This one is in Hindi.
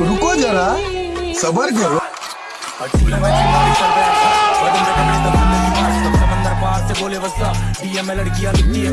रुको जरा सबर करो समंदर पार से बोले वसा डीएम लड़कियाँ लिखती है